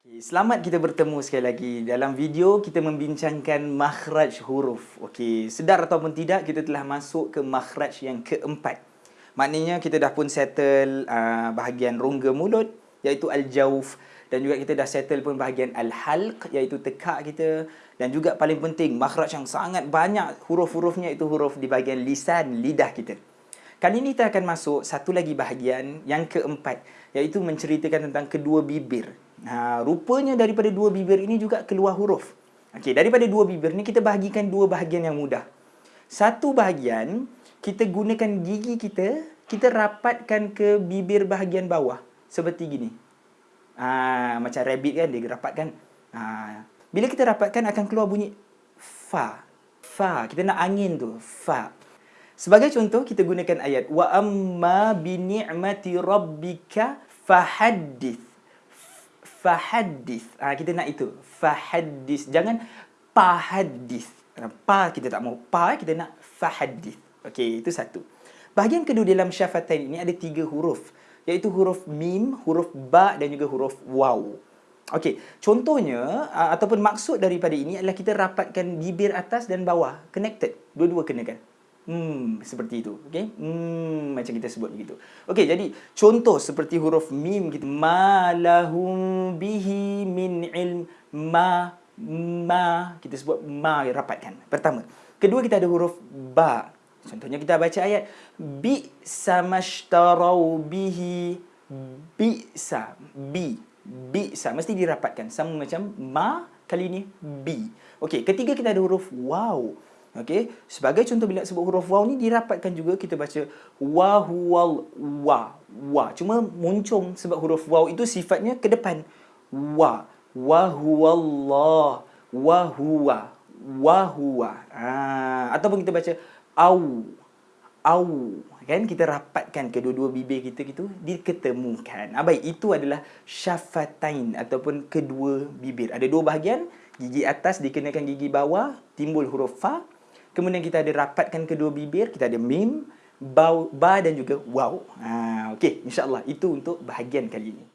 Okay, selamat kita bertemu sekali lagi. Dalam video kita membincangkan makhraj huruf. Okey, sedar ataupun tidak kita telah masuk ke makhraj yang keempat. Maknanya kita dah pun settle uh, bahagian rongga mulut iaitu al-jauf dan juga kita dah settle pun bahagian al-halq iaitu tekak kita dan juga paling penting makhraj yang sangat banyak huruf-hurufnya itu huruf di bahagian lisan lidah kita. Kali ini kita akan masuk satu lagi bahagian yang keempat iaitu menceritakan tentang kedua bibir. Ha, rupanya daripada dua bibir ini juga keluar huruf. Okey, daripada dua bibir ni kita bahagikan dua bahagian yang mudah. Satu bahagian kita gunakan gigi kita, kita rapatkan ke bibir bahagian bawah seperti gini. Ha, macam rabbit kan dia rapatkan. Ha, bila kita rapatkan akan keluar bunyi fa. Fa. Kita nak angin tu, fa. Sebagai contoh kita gunakan ayat wa amma bi ni'mati rabbika fahaddits fahaddis. Ha, kita nak itu. Fahaddis. Jangan pahaddis. Pa kita tak mau. Pa kita nak fahaddis. Okey, itu satu. Bahagian kedua dalam syafatain ini ada tiga huruf. Iaitu huruf mim, huruf ba dan juga huruf waw. Okey, contohnya ataupun maksud daripada ini adalah kita rapatkan bibir atas dan bawah. Connected. Dua-dua kenakan. Hmm, seperti itu. Okey. Hmm, macam kita sebut begitu. Okey, jadi contoh seperti huruf mim kita ma lahum bihi min ilm ma ma kita sebut ma rapatkan. Pertama. Kedua kita ada huruf ba. Contohnya kita baca ayat bi samashtarau bihi bi sa bi bi sa mesti dirapatkan sama macam ma kali ini bi. Okey, ketiga kita ada huruf waw. Okey, sebagai contoh bila sebut huruf waw ni dirapatkan juga kita baca wa huwal wa wa. Cuma muncung sebab huruf waw itu sifatnya ke depan. Wa wa huwallah wa huwa wa huwa. Ha, ataupun kita baca au au kan kita rapatkan kedua-dua bibir kita gitu diketemukan. Ah baik itu adalah syafatain ataupun kedua bibir. Ada dua bahagian, gigi atas dikenakan gigi bawah, timbul huruf fa Kemudian kita ada rapatkan kedua bibir, kita ada mim, ba, ba dan juga waw. Ha, Okey, insyaAllah itu untuk bahagian kali ini.